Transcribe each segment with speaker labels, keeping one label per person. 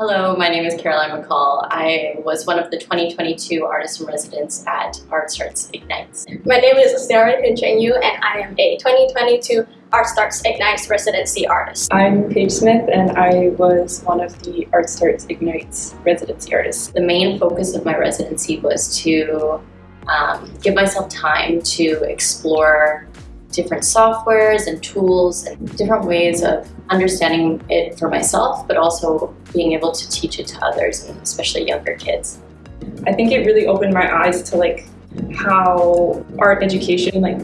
Speaker 1: Hello, my name is Caroline McCall. I was one of the 2022 Artists in Residence at Art Starts Ignites.
Speaker 2: My name is Sarah Yu, and I am a 2022 Art Starts Ignites residency artist.
Speaker 3: I'm Paige Smith and I was one of the Art Starts Ignites residency artists.
Speaker 1: The main focus of my residency was to um, give myself time to explore different softwares and tools and different ways of understanding it for myself, but also being able to teach it to others and especially younger kids.
Speaker 3: I think it really opened my eyes to like how art education, like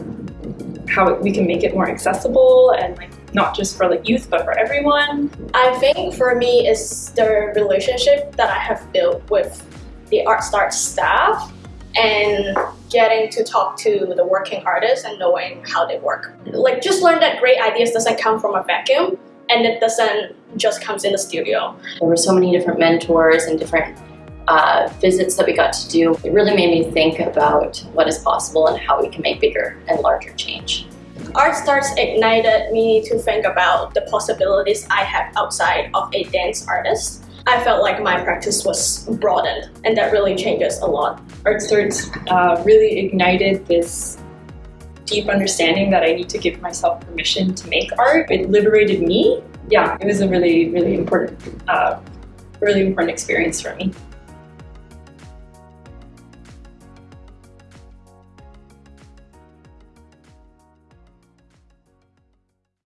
Speaker 3: how we can make it more accessible and like not just for like youth, but for everyone.
Speaker 2: I think for me is the relationship that I have built with the Art Start staff and getting to talk to the working artists and knowing how they work. Like just learn that great ideas doesn't come from a vacuum and it doesn't just comes in the studio.
Speaker 1: There were so many different mentors and different uh, visits that we got to do. It really made me think about what is possible and how we can make bigger and larger change.
Speaker 2: Art Starts ignited me to think about the possibilities I have outside of a dance artist. I felt like my practice was broadened and that really changes a lot.
Speaker 3: Art uh, really ignited this deep understanding that I need to give myself permission to make art. It liberated me. Yeah, it was a really, really important, uh, really important experience for me.